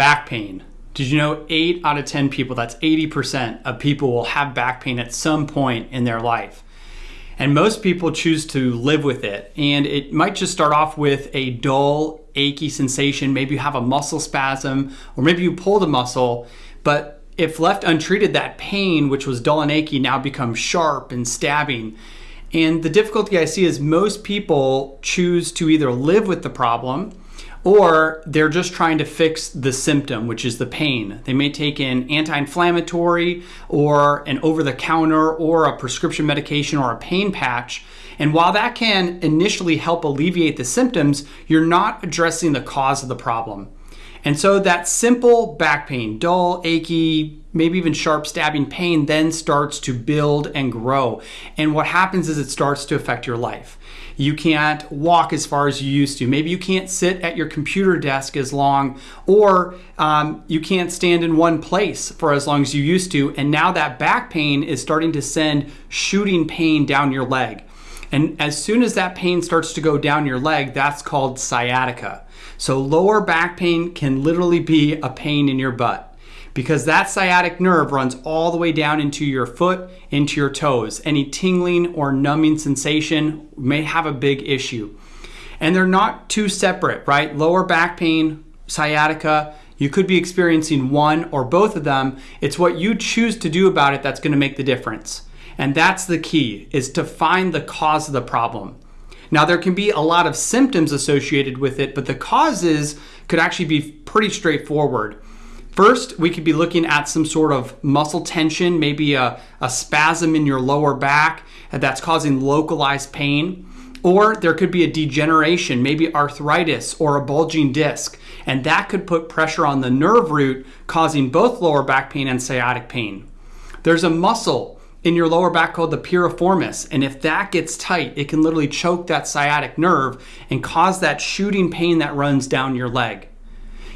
back pain. Did you know 8 out of 10 people, that's 80% of people will have back pain at some point in their life. And most people choose to live with it. And it might just start off with a dull, achy sensation. Maybe you have a muscle spasm, or maybe you pull the muscle. But if left untreated, that pain, which was dull and achy, now becomes sharp and stabbing. And the difficulty I see is most people choose to either live with the problem or they're just trying to fix the symptom, which is the pain. They may take an anti inflammatory or an over the counter or a prescription medication or a pain patch. And while that can initially help alleviate the symptoms, you're not addressing the cause of the problem. And so that simple back pain, dull, achy, maybe even sharp stabbing pain then starts to build and grow. And what happens is it starts to affect your life. You can't walk as far as you used to. Maybe you can't sit at your computer desk as long, or um, you can't stand in one place for as long as you used to. And now that back pain is starting to send shooting pain down your leg. And as soon as that pain starts to go down your leg, that's called sciatica. So lower back pain can literally be a pain in your butt because that sciatic nerve runs all the way down into your foot, into your toes. Any tingling or numbing sensation may have a big issue. And they're not too separate, right? Lower back pain, sciatica, you could be experiencing one or both of them. It's what you choose to do about it that's going to make the difference. And that's the key is to find the cause of the problem. Now there can be a lot of symptoms associated with it, but the causes could actually be pretty straightforward. First, we could be looking at some sort of muscle tension, maybe a, a spasm in your lower back that's causing localized pain. Or there could be a degeneration, maybe arthritis or a bulging disc, and that could put pressure on the nerve root, causing both lower back pain and sciatic pain. There's a muscle in your lower back called the piriformis, and if that gets tight, it can literally choke that sciatic nerve and cause that shooting pain that runs down your leg.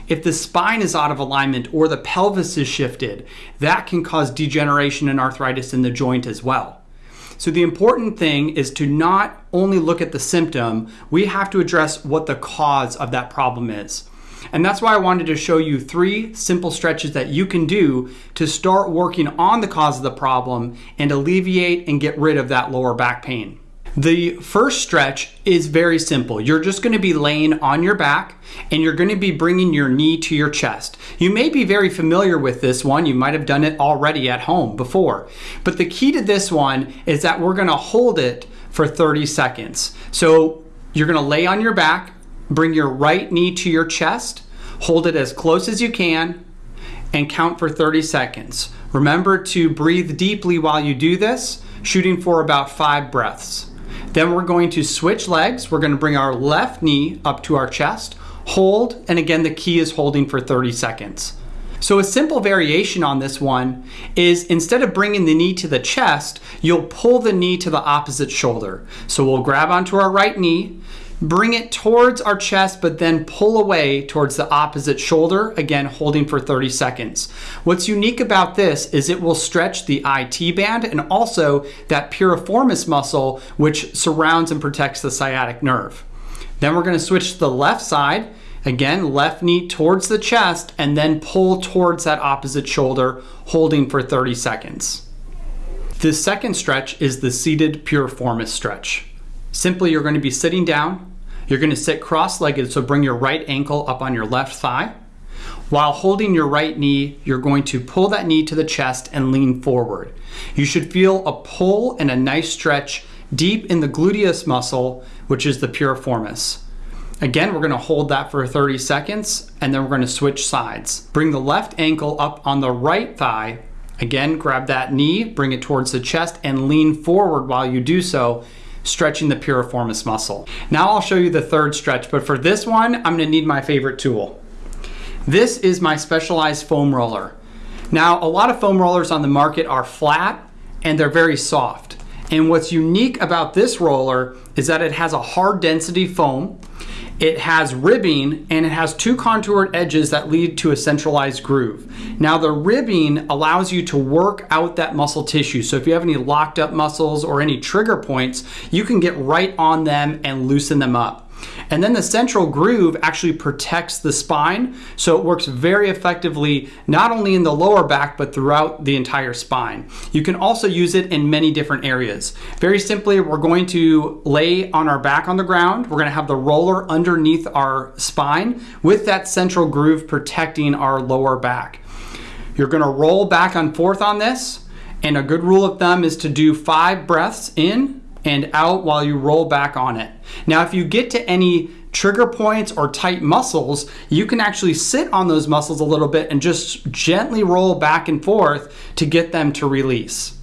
If the spine is out of alignment or the pelvis is shifted, that can cause degeneration and arthritis in the joint as well. So the important thing is to not only look at the symptom, we have to address what the cause of that problem is. And that's why I wanted to show you three simple stretches that you can do to start working on the cause of the problem and alleviate and get rid of that lower back pain. The first stretch is very simple. You're just going to be laying on your back and you're going to be bringing your knee to your chest. You may be very familiar with this one. You might have done it already at home before. But the key to this one is that we're going to hold it for 30 seconds. So you're going to lay on your back, bring your right knee to your chest, hold it as close as you can, and count for 30 seconds. Remember to breathe deeply while you do this, shooting for about five breaths. Then we're going to switch legs. We're gonna bring our left knee up to our chest, hold, and again, the key is holding for 30 seconds. So a simple variation on this one is instead of bringing the knee to the chest, you'll pull the knee to the opposite shoulder. So we'll grab onto our right knee, Bring it towards our chest, but then pull away towards the opposite shoulder, again holding for 30 seconds. What's unique about this is it will stretch the IT band and also that piriformis muscle, which surrounds and protects the sciatic nerve. Then we're gonna switch to the left side. Again, left knee towards the chest and then pull towards that opposite shoulder, holding for 30 seconds. The second stretch is the seated piriformis stretch. Simply, you're going to be sitting down. You're going to sit cross-legged, so bring your right ankle up on your left thigh. While holding your right knee, you're going to pull that knee to the chest and lean forward. You should feel a pull and a nice stretch deep in the gluteus muscle, which is the piriformis. Again, we're gonna hold that for 30 seconds and then we're gonna switch sides. Bring the left ankle up on the right thigh. Again, grab that knee, bring it towards the chest and lean forward while you do so stretching the piriformis muscle. Now I'll show you the third stretch, but for this one, I'm gonna need my favorite tool. This is my specialized foam roller. Now, a lot of foam rollers on the market are flat and they're very soft. And what's unique about this roller is that it has a hard density foam it has ribbing and it has two contoured edges that lead to a centralized groove. Now the ribbing allows you to work out that muscle tissue. So if you have any locked up muscles or any trigger points, you can get right on them and loosen them up. And then the central groove actually protects the spine, so it works very effectively not only in the lower back but throughout the entire spine. You can also use it in many different areas. Very simply, we're going to lay on our back on the ground. We're going to have the roller underneath our spine with that central groove protecting our lower back. You're going to roll back and forth on this. And a good rule of thumb is to do five breaths in and out while you roll back on it. Now, if you get to any trigger points or tight muscles, you can actually sit on those muscles a little bit and just gently roll back and forth to get them to release.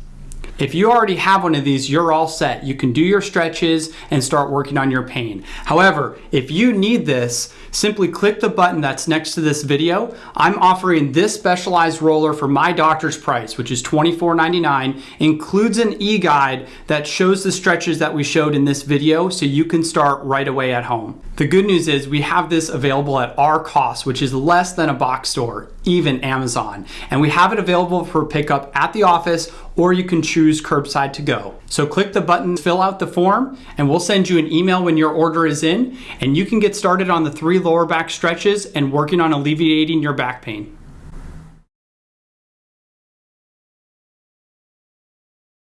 If you already have one of these, you're all set. You can do your stretches and start working on your pain. However, if you need this, simply click the button that's next to this video. I'm offering this specialized roller for my doctor's price, which is $24.99, includes an e-guide that shows the stretches that we showed in this video so you can start right away at home. The good news is we have this available at our cost, which is less than a box store, even Amazon. And we have it available for pickup at the office or you can choose curbside to go. So click the button, fill out the form, and we'll send you an email when your order is in, and you can get started on the three lower back stretches and working on alleviating your back pain.